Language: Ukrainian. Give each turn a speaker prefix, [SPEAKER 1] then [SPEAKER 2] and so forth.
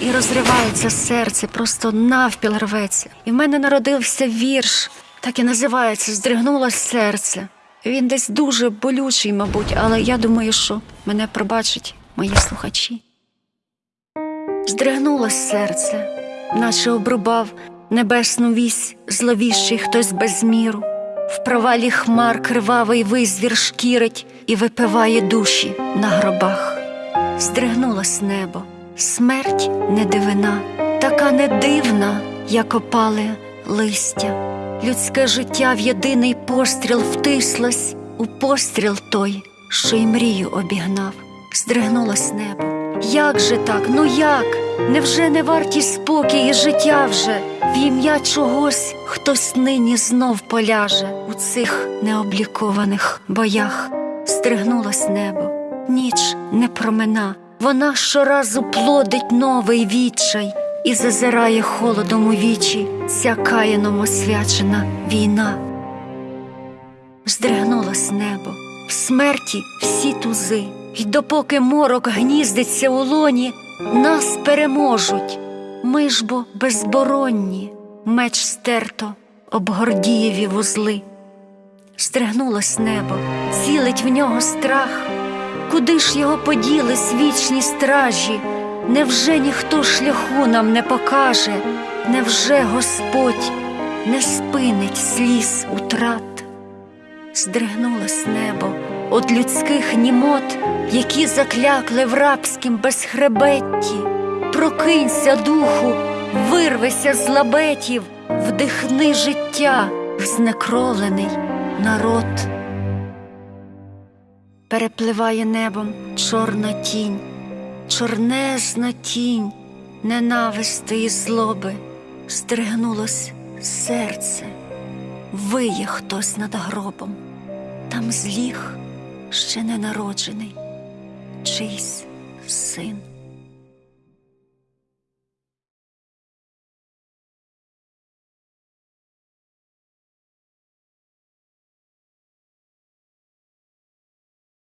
[SPEAKER 1] і розривається серце, просто навпіл рветься. І в мене народився вірш, так і називається Здригнулось серце. Він десь дуже болючий, мабуть, але я думаю, що мене пробачать мої слухачі. Здригнулось серце, наче обрубав небесну вісь зловіщий хтось без міру. В провалі хмар кривавий визвір шкірить і випиває душі на гробах. Здригнулось небо, смерть не дивина, така не дивна, як опале листя. Людське життя в єдиний постріл втислось у постріл той, що й мрію обігнав. Здригнулось небо. Як же так? Ну як? Невже не варті спокій і життя вже? В ім'я чогось хтось нині знов поляже у цих необлікованих боях. Стригнулось небо, ніч не промина, вона щоразу плодить новий відчай і зазирає холодом у вічі ця каяном освячена війна. Здригнулось небо, в смерті всі тузи, й допоки морок гніздиться у лоні, нас переможуть. Ми ж бо безборонні, меч стерто об гордієві вузли. Стригнулось небо, цілить в нього страх. Куди ж його поділись вічні стражі? Невже ніхто шляху нам не покаже? Невже Господь не спинить сліз утрат? Здригнулось небо от людських німот, які заклякли в рабськім безхребетті. Прокинься, духу, вирвися з лабетів, вдихни життя в знекровлений народ. Перепливає небом чорна тінь, чорнезна тінь ненависти і злоби, стригнулось серце, виє хтось над гробом, там зліг ще ненароджений чийсь син.